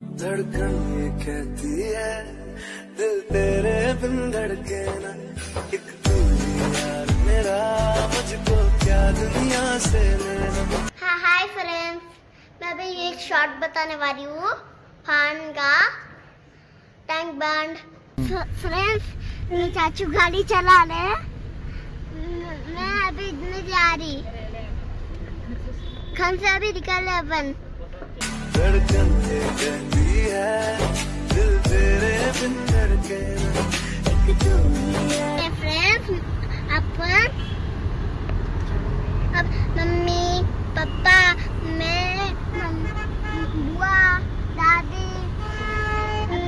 धड़कन ये कहती है, दिल तेरे बिन धड़के ना। एक तू ही यार मेरा, मुझको क्या दुनिया से लेना। हाय फ्रेंड्स मैं अभी एक शॉर्ट बताने वाली हूँ। फान का टैंक बैंड फ्रेंड्स मेरे चाचू गाड़ी चला रहे। मैं अभी नहीं जा रही। घर से अभी निकल रहे अपन। धड़कन ये कहती है। दिल तेरे बिन धड़के एक यार फ्रेंड्स अपन अब मम्मी पापा मैं बुआ दादी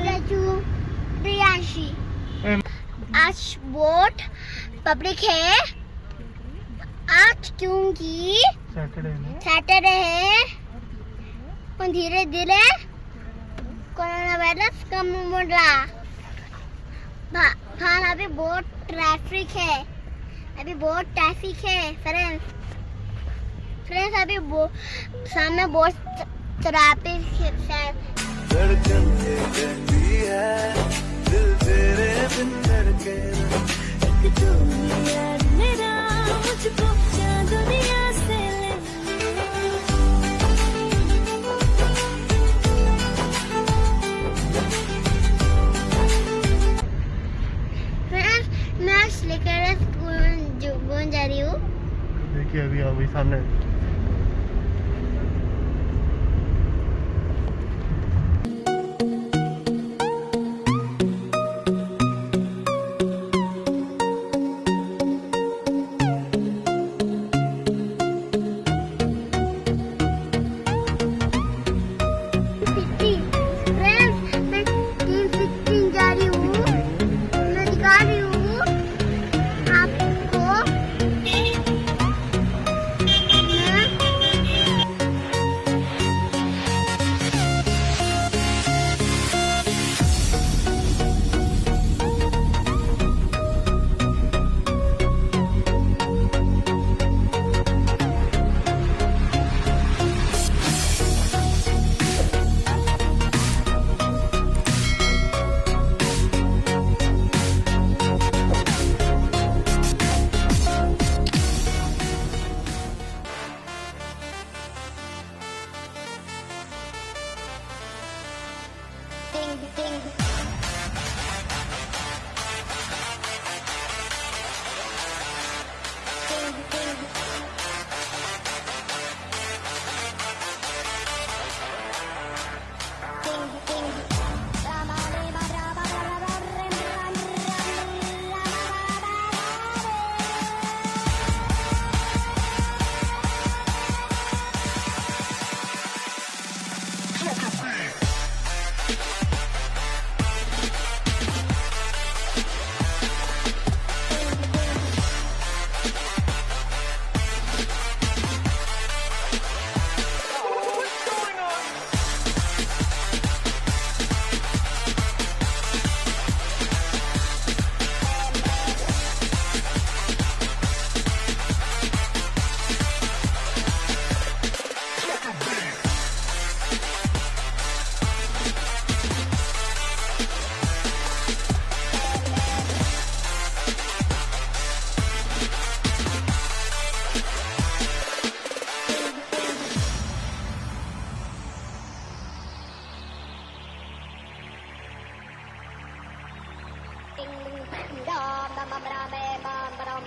चाचू प्रियांशी। आज वोट पब्लिक है। आज क्योंकि सैटरडे है। धीरे धीरे कोरोना वायरस कम हो रहा बाहर अभी बहुत ट्रैफ़िक है। अभी बहुत ट्रैफ़िक है फ्रेंड्स फ्रेंड्स अभी सामने बहुत ट्रैफ़िक है है, दिल तेरे बिन एक ही मेरा, मुझको क्या दुनिया लेकर स्कूल जो जा रही हूँ देखिए अभी अभी सामने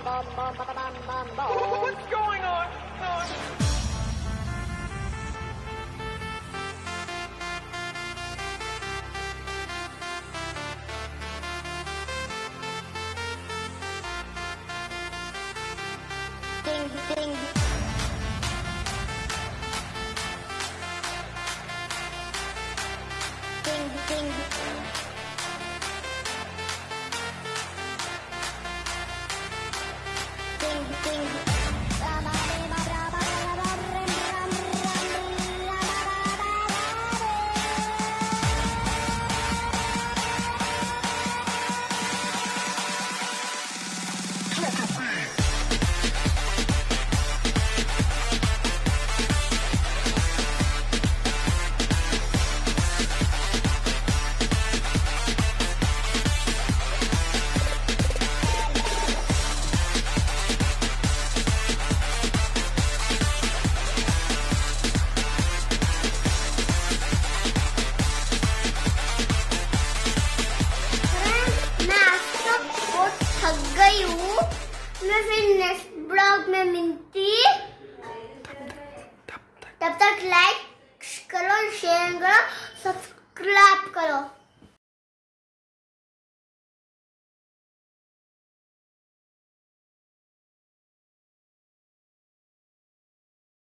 What's going on? ding ding Thank you. रही मैं फिर नेक्स्ट ब्लॉग में मिलती तब तक लाइक करो शेयर करो सब्सक्राइब